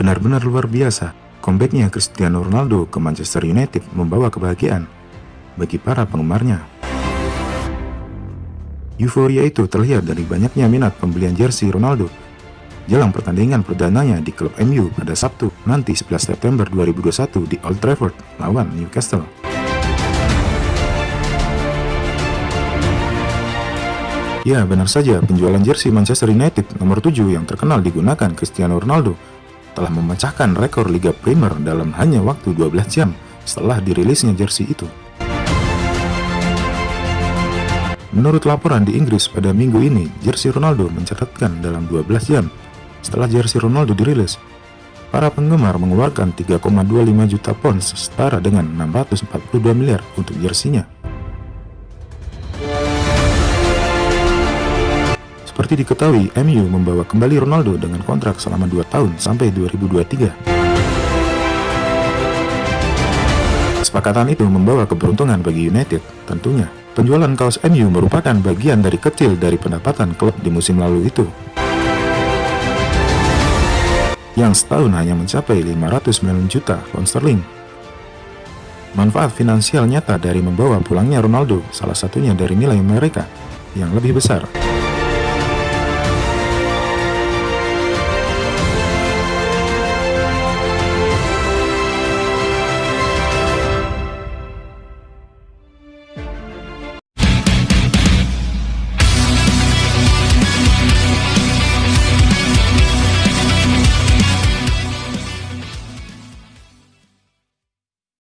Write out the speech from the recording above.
Benar-benar luar biasa, comebacknya Cristiano Ronaldo ke Manchester United membawa kebahagiaan bagi para penggemarnya. Euforia itu terlihat dari banyaknya minat pembelian jersey Ronaldo jelang pertandingan perdananya di klub MU pada Sabtu nanti 11 September 2021 di Old Trafford lawan Newcastle. Ya, benar saja, penjualan jersey Manchester United nomor 7 yang terkenal digunakan Cristiano Ronaldo telah memecahkan rekor Liga Premier dalam hanya waktu 12 jam setelah dirilisnya jersey itu. Menurut laporan di Inggris pada minggu ini, jersey Ronaldo mencatatkan dalam 12 jam setelah jersey Ronaldo dirilis. Para penggemar mengeluarkan 3,25 juta pounds setara dengan 642 miliar untuk jersinya. Seperti diketahui, MU membawa kembali Ronaldo dengan kontrak selama 2 tahun sampai 2023. Kesepakatan itu membawa keberuntungan bagi United, tentunya. Penjualan kaos MU merupakan bagian dari kecil dari pendapatan klub di musim lalu itu. Yang setahun hanya mencapai 509 juta pound sterling. Manfaat finansial nyata dari membawa pulangnya Ronaldo, salah satunya dari nilai mereka yang lebih besar.